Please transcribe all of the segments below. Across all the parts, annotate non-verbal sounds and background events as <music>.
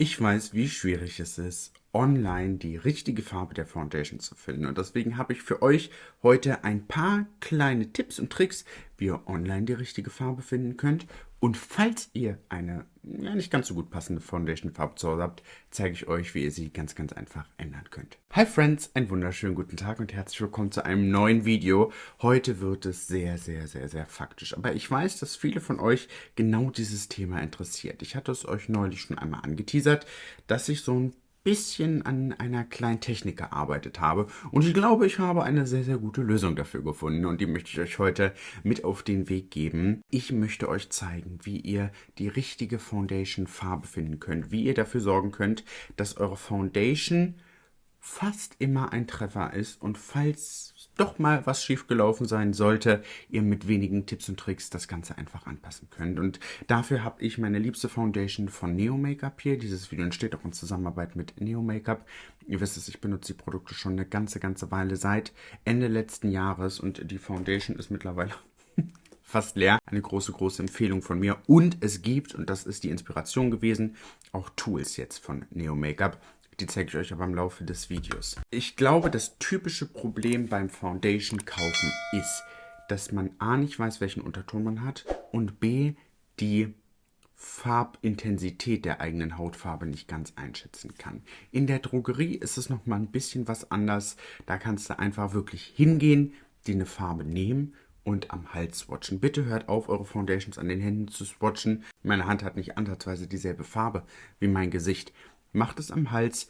Ich weiß, wie schwierig es ist, online die richtige Farbe der Foundation zu finden. Und deswegen habe ich für euch heute ein paar kleine Tipps und Tricks, wie ihr online die richtige Farbe finden könnt. Und falls ihr eine ja, nicht ganz so gut passende Foundation-Farbe zu Hause habt, zeige ich euch, wie ihr sie ganz, ganz einfach ändern könnt. Hi Friends, einen wunderschönen guten Tag und herzlich willkommen zu einem neuen Video. Heute wird es sehr, sehr, sehr, sehr faktisch. Aber ich weiß, dass viele von euch genau dieses Thema interessiert. Ich hatte es euch neulich schon einmal angeteasert, dass ich so ein bisschen an einer kleinen Technik gearbeitet habe. Und ich glaube, ich habe eine sehr, sehr gute Lösung dafür gefunden. Und die möchte ich euch heute mit auf den Weg geben. Ich möchte euch zeigen, wie ihr die richtige Foundation-Farbe finden könnt. Wie ihr dafür sorgen könnt, dass eure Foundation fast immer ein Treffer ist. Und falls doch mal was schiefgelaufen sein sollte, ihr mit wenigen Tipps und Tricks das Ganze einfach anpassen könnt. Und dafür habe ich meine liebste Foundation von Neo Makeup hier. Dieses Video entsteht auch in Zusammenarbeit mit Neo Makeup. Ihr wisst es, ich benutze die Produkte schon eine ganze, ganze Weile seit Ende letzten Jahres und die Foundation ist mittlerweile <laughs> fast leer. Eine große, große Empfehlung von mir. Und es gibt, und das ist die Inspiration gewesen, auch Tools jetzt von Neo Makeup. Die zeige ich euch aber im Laufe des Videos. Ich glaube, das typische Problem beim Foundation kaufen ist, dass man A nicht weiß, welchen Unterton man hat und B die Farbintensität der eigenen Hautfarbe nicht ganz einschätzen kann. In der Drogerie ist es nochmal ein bisschen was anders. Da kannst du einfach wirklich hingehen, dir eine Farbe nehmen und am Hals swatchen. Bitte hört auf, eure Foundations an den Händen zu swatchen. Meine Hand hat nicht ansatzweise dieselbe Farbe wie mein Gesicht macht es am Hals,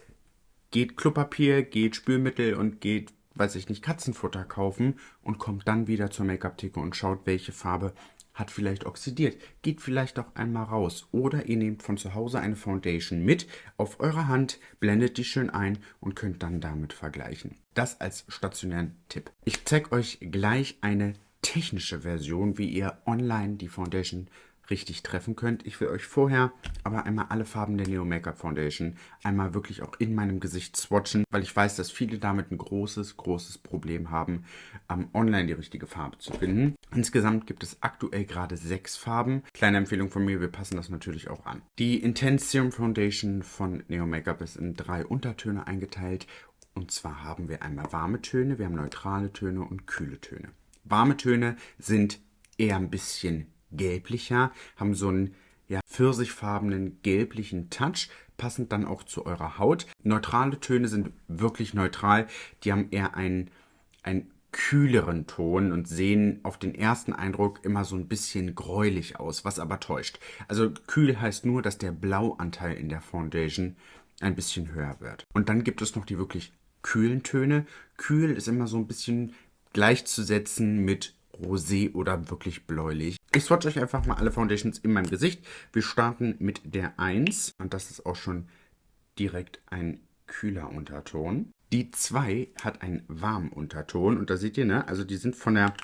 geht Klopapier, geht Spülmittel und geht, weiß ich nicht, Katzenfutter kaufen und kommt dann wieder zur Make-up-Theke und schaut, welche Farbe hat vielleicht oxidiert. Geht vielleicht auch einmal raus. Oder ihr nehmt von zu Hause eine Foundation mit auf eure Hand, blendet die schön ein und könnt dann damit vergleichen. Das als stationären Tipp. Ich zeige euch gleich eine technische Version, wie ihr online die Foundation richtig treffen könnt. Ich will euch vorher aber einmal alle Farben der Neo Makeup Foundation einmal wirklich auch in meinem Gesicht swatchen, weil ich weiß, dass viele damit ein großes, großes Problem haben, ähm, online die richtige Farbe zu finden. Insgesamt gibt es aktuell gerade sechs Farben. Kleine Empfehlung von mir, wir passen das natürlich auch an. Die Intense Serum Foundation von Neo Makeup ist in drei Untertöne eingeteilt. Und zwar haben wir einmal warme Töne, wir haben neutrale Töne und kühle Töne. Warme Töne sind eher ein bisschen gelblicher, haben so einen ja, pfirsichfarbenen gelblichen Touch, passend dann auch zu eurer Haut. Neutrale Töne sind wirklich neutral, die haben eher einen, einen kühleren Ton und sehen auf den ersten Eindruck immer so ein bisschen gräulich aus, was aber täuscht. Also kühl heißt nur, dass der Blauanteil in der Foundation ein bisschen höher wird. Und dann gibt es noch die wirklich kühlen Töne. Kühl ist immer so ein bisschen gleichzusetzen mit rosé oder wirklich bläulich. Ich swatch euch einfach mal alle Foundations in meinem Gesicht. Wir starten mit der 1 und das ist auch schon direkt ein kühler Unterton. Die 2 hat einen warmen Unterton und da seht ihr, ne, also die sind von der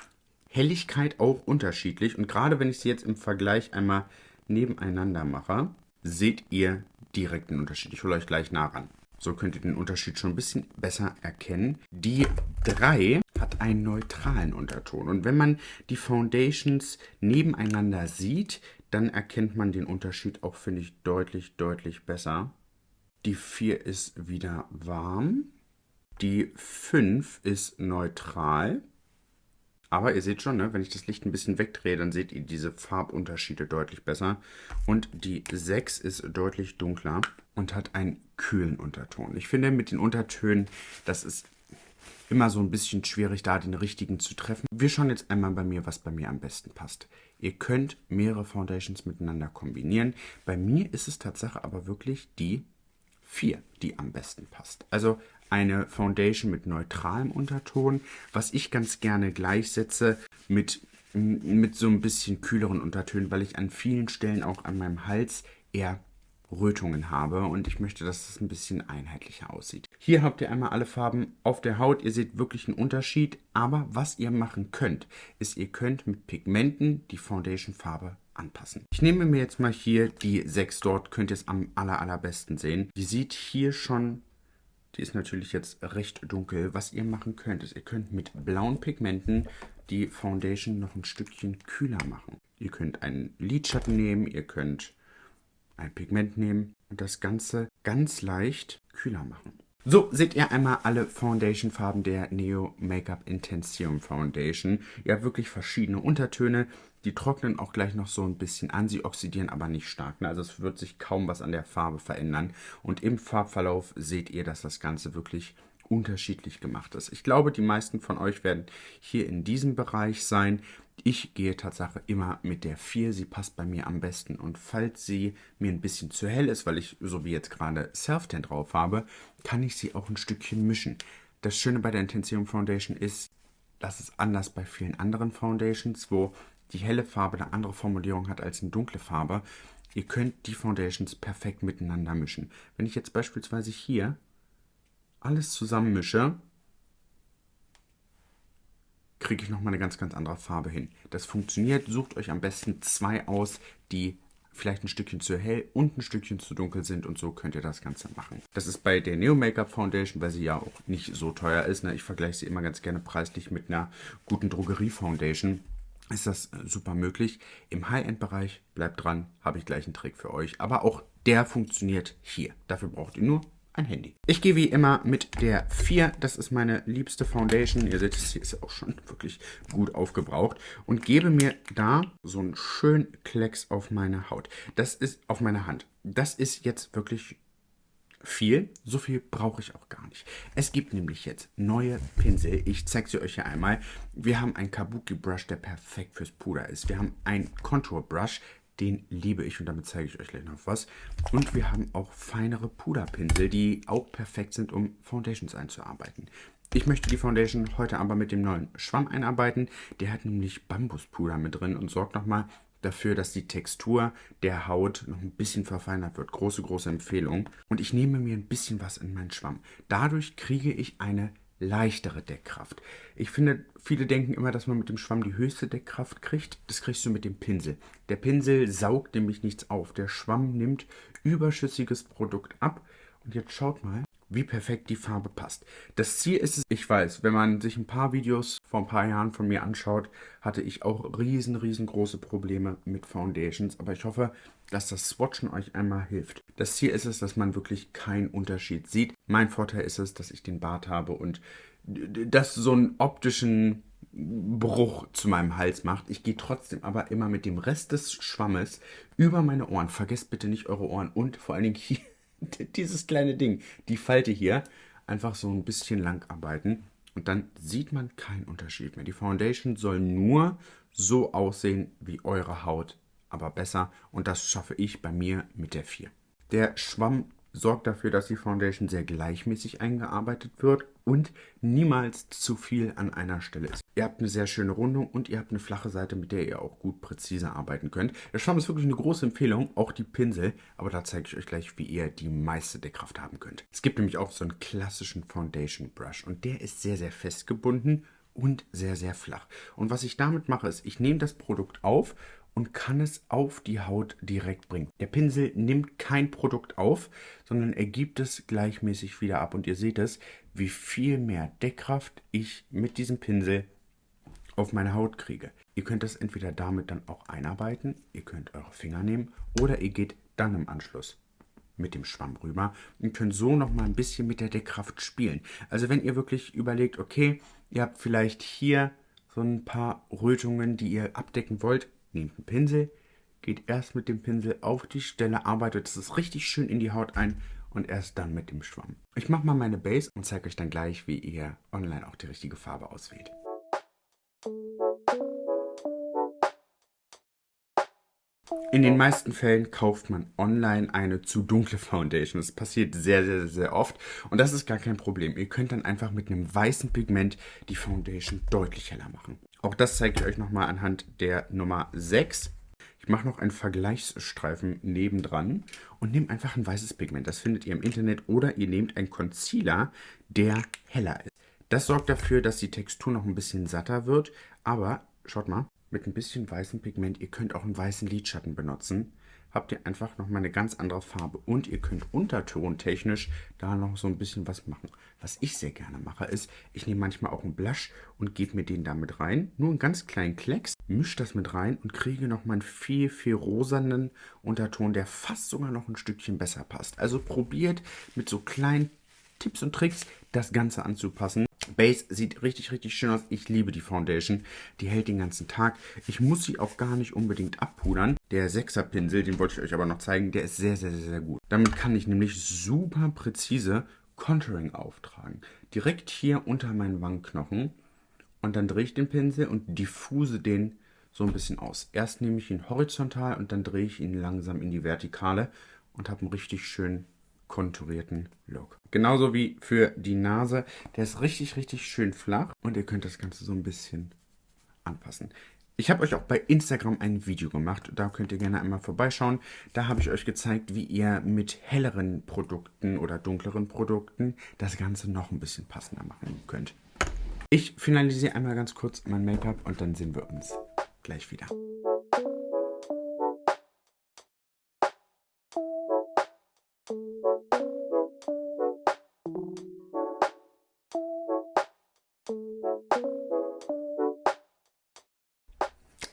Helligkeit auch unterschiedlich und gerade wenn ich sie jetzt im Vergleich einmal nebeneinander mache, seht ihr direkt einen Unterschied. Ich hole euch gleich nah ran. So könnt ihr den Unterschied schon ein bisschen besser erkennen. Die 3 hat einen neutralen Unterton. Und wenn man die Foundations nebeneinander sieht, dann erkennt man den Unterschied auch, finde ich, deutlich, deutlich besser. Die 4 ist wieder warm. Die 5 ist neutral. Aber ihr seht schon, ne, wenn ich das Licht ein bisschen wegdrehe, dann seht ihr diese Farbunterschiede deutlich besser. Und die 6 ist deutlich dunkler und hat einen kühlen Unterton. Ich finde mit den Untertönen, das ist immer so ein bisschen schwierig, da den richtigen zu treffen. Wir schauen jetzt einmal bei mir, was bei mir am besten passt. Ihr könnt mehrere Foundations miteinander kombinieren. Bei mir ist es Tatsache aber wirklich die 4, die am besten passt. Also eine Foundation mit neutralem Unterton, was ich ganz gerne gleichsetze mit, mit so ein bisschen kühleren Untertönen, weil ich an vielen Stellen auch an meinem Hals eher Rötungen habe und ich möchte, dass es ein bisschen einheitlicher aussieht. Hier habt ihr einmal alle Farben auf der Haut. Ihr seht wirklich einen Unterschied, aber was ihr machen könnt, ist, ihr könnt mit Pigmenten die Foundation-Farbe anpassen. Ich nehme mir jetzt mal hier die 6 dort, könnt ihr es am aller, allerbesten sehen. Die sieht hier schon, die ist natürlich jetzt recht dunkel. Was ihr machen könnt, ist, ihr könnt mit blauen Pigmenten die Foundation noch ein Stückchen kühler machen. Ihr könnt einen Lidschatten nehmen, ihr könnt ein Pigment nehmen und das Ganze ganz leicht kühler machen. So, seht ihr einmal alle Foundation-Farben der Neo Makeup Intensium Foundation. Ihr habt wirklich verschiedene Untertöne. Die trocknen auch gleich noch so ein bisschen an. Sie oxidieren aber nicht stark. Ne? Also es wird sich kaum was an der Farbe verändern. Und im Farbverlauf seht ihr, dass das Ganze wirklich unterschiedlich gemacht ist. Ich glaube, die meisten von euch werden hier in diesem Bereich sein. Ich gehe tatsächlich immer mit der 4, sie passt bei mir am besten. Und falls sie mir ein bisschen zu hell ist, weil ich so wie jetzt gerade Self-Tan drauf habe, kann ich sie auch ein Stückchen mischen. Das Schöne bei der Intensium Foundation ist, das ist anders bei vielen anderen Foundations, wo die helle Farbe eine andere Formulierung hat als eine dunkle Farbe. Ihr könnt die Foundations perfekt miteinander mischen. Wenn ich jetzt beispielsweise hier alles zusammenmische, kriege ich nochmal eine ganz, ganz andere Farbe hin. Das funktioniert. Sucht euch am besten zwei aus, die vielleicht ein Stückchen zu hell und ein Stückchen zu dunkel sind und so könnt ihr das Ganze machen. Das ist bei der Neo Makeup Foundation, weil sie ja auch nicht so teuer ist. Ne? Ich vergleiche sie immer ganz gerne preislich mit einer guten Drogerie Foundation. Ist das äh, super möglich. Im High-End-Bereich, bleibt dran, habe ich gleich einen Trick für euch. Aber auch der funktioniert hier. Dafür braucht ihr nur ein Handy. Ich gehe wie immer mit der 4. Das ist meine liebste Foundation. Ihr seht, sie ist auch schon wirklich gut aufgebraucht. Und gebe mir da so einen schönen Klecks auf meine Haut. Das ist auf meine Hand. Das ist jetzt wirklich viel. So viel brauche ich auch gar nicht. Es gibt nämlich jetzt neue Pinsel. Ich zeige sie euch hier einmal. Wir haben einen Kabuki Brush, der perfekt fürs Puder ist. Wir haben einen Contour Brush, den liebe ich und damit zeige ich euch gleich noch was. Und wir haben auch feinere Puderpinsel, die auch perfekt sind, um Foundations einzuarbeiten. Ich möchte die Foundation heute aber mit dem neuen Schwamm einarbeiten. Der hat nämlich Bambuspuder mit drin und sorgt nochmal dafür, dass die Textur der Haut noch ein bisschen verfeinert wird. Große, große Empfehlung. Und ich nehme mir ein bisschen was in meinen Schwamm. Dadurch kriege ich eine leichtere Deckkraft. Ich finde, viele denken immer, dass man mit dem Schwamm die höchste Deckkraft kriegt. Das kriegst du mit dem Pinsel. Der Pinsel saugt nämlich nichts auf. Der Schwamm nimmt überschüssiges Produkt ab. Und jetzt schaut mal, wie perfekt die Farbe passt. Das Ziel ist es, ich weiß, wenn man sich ein paar Videos vor ein paar Jahren von mir anschaut, hatte ich auch riesen, riesengroße Probleme mit Foundations. Aber ich hoffe, dass das Swatchen euch einmal hilft. Das Ziel ist es, dass man wirklich keinen Unterschied sieht. Mein Vorteil ist es, dass ich den Bart habe und das so einen optischen Bruch zu meinem Hals macht. Ich gehe trotzdem aber immer mit dem Rest des Schwammes über meine Ohren. Vergesst bitte nicht eure Ohren und vor allen Dingen hier <laughs> dieses kleine Ding, die Falte hier, einfach so ein bisschen lang arbeiten. Und dann sieht man keinen Unterschied mehr. Die Foundation soll nur so aussehen wie eure Haut, aber besser. Und das schaffe ich bei mir mit der 4. Der Schwamm sorgt dafür, dass die Foundation sehr gleichmäßig eingearbeitet wird und niemals zu viel an einer Stelle ist. Ihr habt eine sehr schöne Rundung und ihr habt eine flache Seite, mit der ihr auch gut präzise arbeiten könnt. Der Schwamm ist wirklich eine große Empfehlung, auch die Pinsel, aber da zeige ich euch gleich, wie ihr die meiste Deckkraft haben könnt. Es gibt nämlich auch so einen klassischen Foundation Brush und der ist sehr, sehr festgebunden und sehr, sehr flach. Und was ich damit mache, ist, ich nehme das Produkt auf und kann es auf die Haut direkt bringen. Der Pinsel nimmt kein Produkt auf, sondern er gibt es gleichmäßig wieder ab. Und ihr seht es, wie viel mehr Deckkraft ich mit diesem Pinsel auf meine Haut kriege. Ihr könnt das entweder damit dann auch einarbeiten, ihr könnt eure Finger nehmen oder ihr geht dann im Anschluss mit dem Schwamm rüber und könnt so noch mal ein bisschen mit der Deckkraft spielen. Also wenn ihr wirklich überlegt, okay, ihr habt vielleicht hier so ein paar Rötungen, die ihr abdecken wollt, nehmt einen Pinsel, geht erst mit dem Pinsel auf die Stelle, arbeitet es richtig schön in die Haut ein und erst dann mit dem Schwamm. Ich mache mal meine Base und zeige euch dann gleich, wie ihr online auch die richtige Farbe auswählt. In den meisten Fällen kauft man online eine zu dunkle Foundation. Das passiert sehr, sehr, sehr oft und das ist gar kein Problem. Ihr könnt dann einfach mit einem weißen Pigment die Foundation deutlich heller machen. Auch das zeige ich euch nochmal anhand der Nummer 6. Ich mache noch einen Vergleichsstreifen nebendran und nehme einfach ein weißes Pigment. Das findet ihr im Internet oder ihr nehmt einen Concealer, der heller ist. Das sorgt dafür, dass die Textur noch ein bisschen satter wird, aber schaut mal, mit ein bisschen weißem Pigment, ihr könnt auch einen weißen Lidschatten benutzen, habt ihr einfach nochmal eine ganz andere Farbe. Und ihr könnt untertontechnisch da noch so ein bisschen was machen. Was ich sehr gerne mache, ist, ich nehme manchmal auch einen Blush und gebe mir den damit rein. Nur einen ganz kleinen Klecks, mische das mit rein und kriege nochmal einen viel, viel rosanen Unterton, der fast sogar noch ein Stückchen besser passt. Also probiert mit so kleinen Tipps und Tricks das Ganze anzupassen. Base sieht richtig, richtig schön aus. Ich liebe die Foundation. Die hält den ganzen Tag. Ich muss sie auch gar nicht unbedingt abpudern. Der 6er Pinsel, den wollte ich euch aber noch zeigen, der ist sehr, sehr, sehr, sehr gut. Damit kann ich nämlich super präzise Contouring auftragen. Direkt hier unter meinen Wangenknochen. Und dann drehe ich den Pinsel und diffuse den so ein bisschen aus. Erst nehme ich ihn horizontal und dann drehe ich ihn langsam in die Vertikale und habe einen richtig schönen konturierten Look. Genauso wie für die Nase. Der ist richtig, richtig schön flach und ihr könnt das Ganze so ein bisschen anpassen. Ich habe euch auch bei Instagram ein Video gemacht, da könnt ihr gerne einmal vorbeischauen. Da habe ich euch gezeigt, wie ihr mit helleren Produkten oder dunkleren Produkten das Ganze noch ein bisschen passender machen könnt. Ich finalisiere einmal ganz kurz mein Make-up und dann sehen wir uns gleich wieder.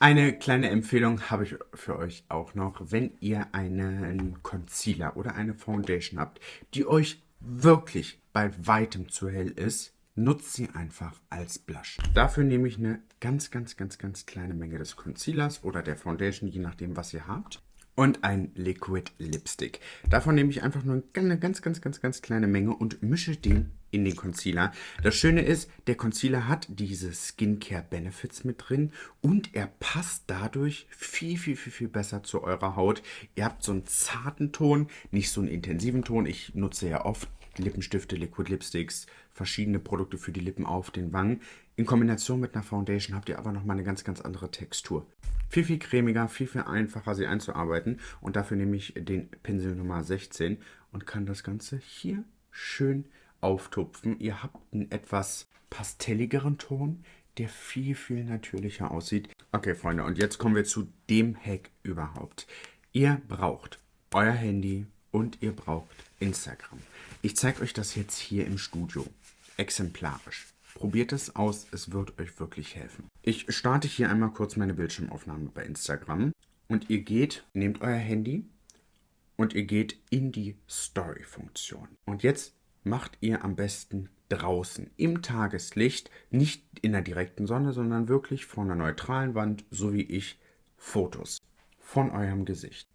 Eine kleine Empfehlung habe ich für euch auch noch, wenn ihr einen Concealer oder eine Foundation habt, die euch wirklich bei weitem zu hell ist, nutzt sie einfach als Blush. Dafür nehme ich eine ganz, ganz, ganz, ganz kleine Menge des Concealers oder der Foundation, je nachdem, was ihr habt und ein Liquid Lipstick. Davon nehme ich einfach nur eine ganz, ganz, ganz, ganz kleine Menge und mische den in den Concealer. Das Schöne ist, der Concealer hat diese Skincare Benefits mit drin und er passt dadurch viel, viel, viel, viel besser zu eurer Haut. Ihr habt so einen zarten Ton, nicht so einen intensiven Ton. Ich nutze ja oft Lippenstifte, Liquid Lipsticks, verschiedene Produkte für die Lippen auf den Wangen. In Kombination mit einer Foundation habt ihr aber nochmal eine ganz, ganz andere Textur viel, viel cremiger, viel, viel einfacher, sie einzuarbeiten. Und dafür nehme ich den Pinsel Nummer 16 und kann das Ganze hier schön auftupfen. Ihr habt einen etwas pastelligeren Ton, der viel, viel natürlicher aussieht. Okay, Freunde, und jetzt kommen wir zu dem Hack überhaupt. Ihr braucht euer Handy und ihr braucht Instagram. Ich zeige euch das jetzt hier im Studio, exemplarisch. Probiert es aus, es wird euch wirklich helfen. Ich starte hier einmal kurz meine Bildschirmaufnahme bei Instagram und ihr geht, nehmt euer Handy und ihr geht in die Story-Funktion. Und jetzt macht ihr am besten draußen im Tageslicht, nicht in der direkten Sonne, sondern wirklich vor einer neutralen Wand, so wie ich, Fotos von eurem Gesicht.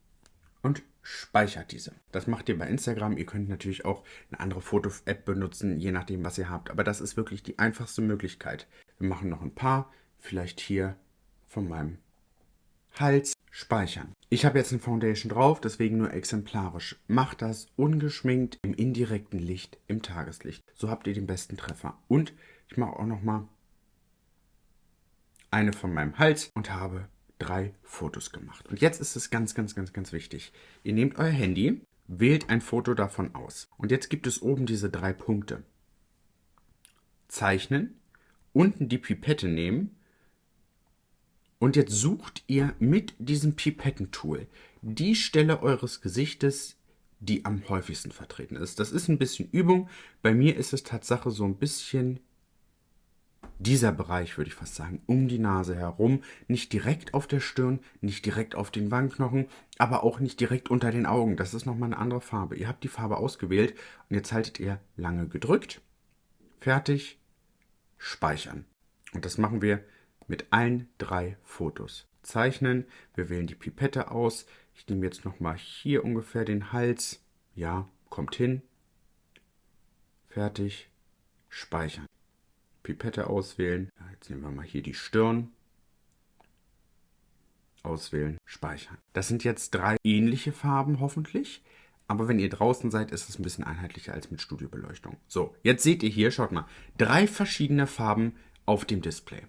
Und speichert diese. Das macht ihr bei Instagram. Ihr könnt natürlich auch eine andere Foto-App benutzen, je nachdem, was ihr habt. Aber das ist wirklich die einfachste Möglichkeit. Wir machen noch ein paar, vielleicht hier von meinem Hals speichern. Ich habe jetzt eine Foundation drauf, deswegen nur exemplarisch. Macht das ungeschminkt im indirekten Licht, im Tageslicht. So habt ihr den besten Treffer. Und ich mache auch noch mal eine von meinem Hals und habe drei Fotos gemacht. Und jetzt ist es ganz, ganz, ganz, ganz wichtig. Ihr nehmt euer Handy, wählt ein Foto davon aus. Und jetzt gibt es oben diese drei Punkte. Zeichnen, unten die Pipette nehmen und jetzt sucht ihr mit diesem Pipettentool die Stelle eures Gesichtes, die am häufigsten vertreten ist. Das ist ein bisschen Übung. Bei mir ist es Tatsache so ein bisschen dieser Bereich, würde ich fast sagen, um die Nase herum, nicht direkt auf der Stirn, nicht direkt auf den Wangenknochen, aber auch nicht direkt unter den Augen. Das ist nochmal eine andere Farbe. Ihr habt die Farbe ausgewählt und jetzt haltet ihr lange gedrückt, fertig, speichern. Und das machen wir mit allen drei Fotos. Zeichnen, wir wählen die Pipette aus. Ich nehme jetzt nochmal hier ungefähr den Hals. Ja, kommt hin. Fertig, speichern. Pipette auswählen. Jetzt nehmen wir mal hier die Stirn. Auswählen, speichern. Das sind jetzt drei ähnliche Farben hoffentlich. Aber wenn ihr draußen seid, ist es ein bisschen einheitlicher als mit Studiobeleuchtung. So, jetzt seht ihr hier, schaut mal, drei verschiedene Farben auf dem Display.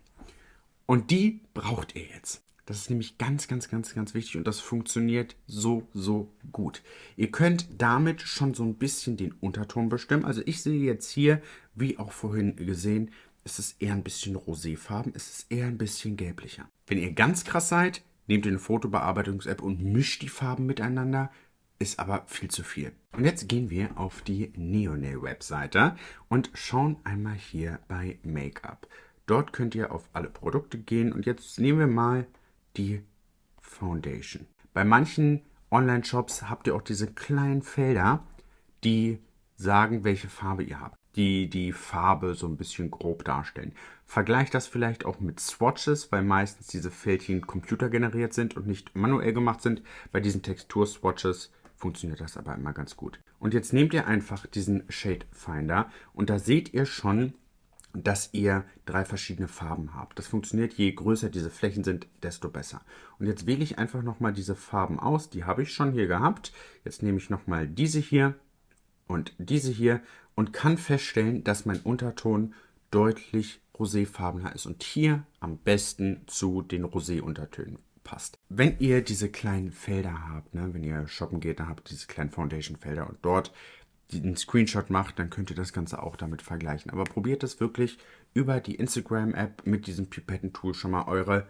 Und die braucht ihr jetzt. Das ist nämlich ganz, ganz, ganz, ganz wichtig und das funktioniert so, so gut. Ihr könnt damit schon so ein bisschen den Unterton bestimmen. Also ich sehe jetzt hier, wie auch vorhin gesehen, es ist eher ein bisschen roséfarben, es ist eher ein bisschen gelblicher. Wenn ihr ganz krass seid, nehmt ihr eine Fotobearbeitungs-App und mischt die Farben miteinander. Ist aber viel zu viel. Und jetzt gehen wir auf die Neonail-Webseite und schauen einmal hier bei Make-up. Dort könnt ihr auf alle Produkte gehen und jetzt nehmen wir mal die Foundation. Bei manchen Online-Shops habt ihr auch diese kleinen Felder, die sagen, welche Farbe ihr habt, die die Farbe so ein bisschen grob darstellen. Vergleicht das vielleicht auch mit Swatches, weil meistens diese Fältchen computergeneriert sind und nicht manuell gemacht sind. Bei diesen Textur-Swatches funktioniert das aber immer ganz gut. Und jetzt nehmt ihr einfach diesen Shade Finder und da seht ihr schon, dass ihr drei verschiedene Farben habt. Das funktioniert, je größer diese Flächen sind, desto besser. Und jetzt wähle ich einfach nochmal diese Farben aus. Die habe ich schon hier gehabt. Jetzt nehme ich nochmal diese hier und diese hier und kann feststellen, dass mein Unterton deutlich roséfarbener ist und hier am besten zu den Rosé-Untertönen passt. Wenn ihr diese kleinen Felder habt, ne, wenn ihr shoppen geht, dann habt ihr diese kleinen Foundation-Felder und dort einen Screenshot macht, dann könnt ihr das Ganze auch damit vergleichen. Aber probiert es wirklich über die Instagram-App mit diesem Pipetten-Tool schon mal eure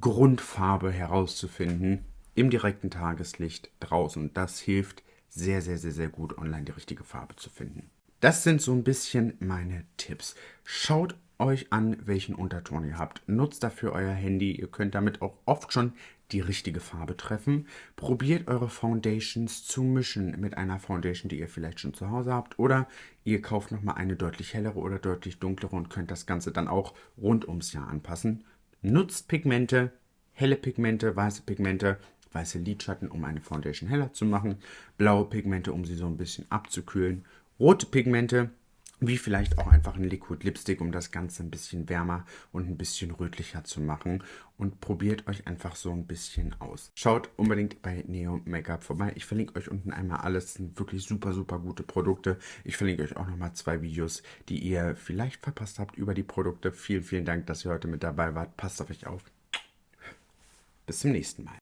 Grundfarbe herauszufinden im direkten Tageslicht draußen. Das hilft sehr, sehr, sehr, sehr gut, online die richtige Farbe zu finden. Das sind so ein bisschen meine Tipps. Schaut euch an, welchen Unterton ihr habt. Nutzt dafür euer Handy. Ihr könnt damit auch oft schon die richtige Farbe treffen. Probiert eure Foundations zu mischen mit einer Foundation, die ihr vielleicht schon zu Hause habt. Oder ihr kauft nochmal eine deutlich hellere oder deutlich dunklere und könnt das Ganze dann auch rund ums Jahr anpassen. Nutzt Pigmente, helle Pigmente, weiße Pigmente, weiße Lidschatten, um eine Foundation heller zu machen. Blaue Pigmente, um sie so ein bisschen abzukühlen. Rote Pigmente, wie vielleicht auch einfach ein Liquid Lipstick, um das Ganze ein bisschen wärmer und ein bisschen rötlicher zu machen. Und probiert euch einfach so ein bisschen aus. Schaut unbedingt bei Neo Makeup vorbei. Ich verlinke euch unten einmal alles. Das sind wirklich super, super gute Produkte. Ich verlinke euch auch nochmal zwei Videos, die ihr vielleicht verpasst habt über die Produkte. Vielen, vielen Dank, dass ihr heute mit dabei wart. Passt auf euch auf. Bis zum nächsten Mal.